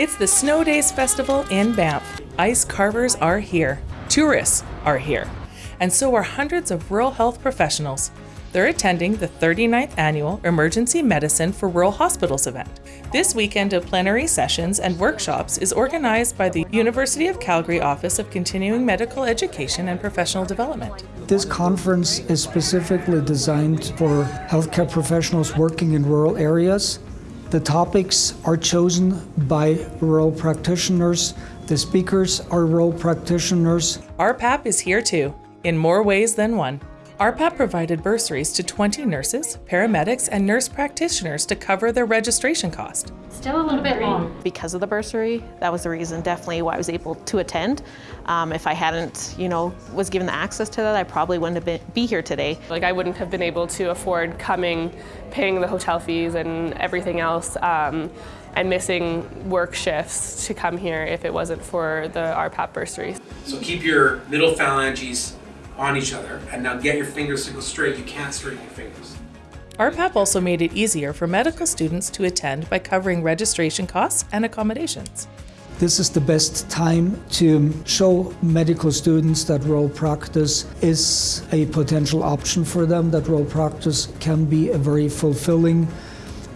It's the Snow Days Festival in Banff. Ice carvers are here. Tourists are here. And so are hundreds of rural health professionals. They're attending the 39th annual Emergency Medicine for Rural Hospitals event. This weekend of plenary sessions and workshops is organized by the University of Calgary Office of Continuing Medical Education and Professional Development. This conference is specifically designed for healthcare professionals working in rural areas. The topics are chosen by rural practitioners. The speakers are rural practitioners. RPAP is here too, in more ways than one. RPAP provided bursaries to 20 nurses, paramedics, and nurse practitioners to cover their registration cost. Still a little bit long. because of the bursary. That was the reason definitely why I was able to attend. Um, if I hadn't, you know, was given the access to that, I probably wouldn't have been be here today. Like I wouldn't have been able to afford coming, paying the hotel fees and everything else, um, and missing work shifts to come here if it wasn't for the RPAP bursary. So keep your middle phalanges on each other and now get your fingers to go straight. You can't straighten your fingers. RPAP also made it easier for medical students to attend by covering registration costs and accommodations. This is the best time to show medical students that role practice is a potential option for them, that role practice can be a very fulfilling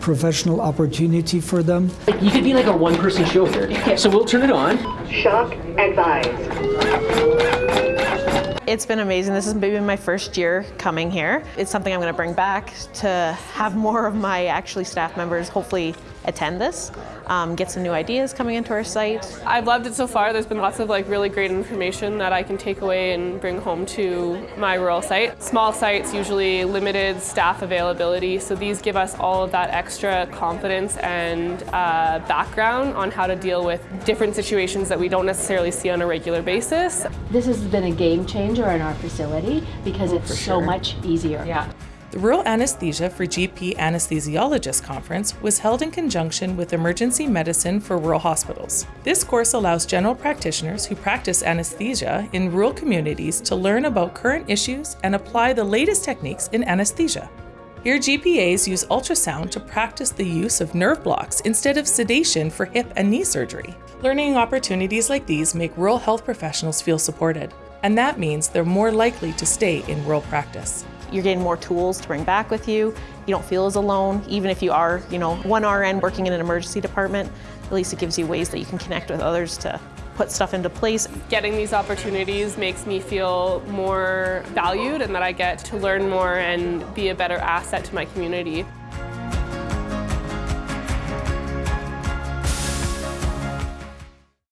professional opportunity for them. You could be like a one-person show here. So we'll turn it on. Shock advised. It's been amazing. This has been my first year coming here. It's something I'm going to bring back to have more of my actually staff members hopefully attend this, um, get some new ideas coming into our site. I've loved it so far. There's been lots of like really great information that I can take away and bring home to my rural site. Small sites usually limited staff availability, so these give us all of that extra confidence and uh, background on how to deal with different situations that we don't necessarily see on a regular basis. This has been a game changer in our facility because it's so much easier. Yeah. The Rural Anesthesia for GP Anesthesiologists Conference was held in conjunction with Emergency Medicine for Rural Hospitals. This course allows general practitioners who practice anesthesia in rural communities to learn about current issues and apply the latest techniques in anesthesia. Here, GPAs use ultrasound to practice the use of nerve blocks instead of sedation for hip and knee surgery. Learning opportunities like these make rural health professionals feel supported, and that means they're more likely to stay in rural practice. You're getting more tools to bring back with you. You don't feel as alone, even if you are, you know, one RN working in an emergency department. At least it gives you ways that you can connect with others to put stuff into place. Getting these opportunities makes me feel more valued and that I get to learn more and be a better asset to my community.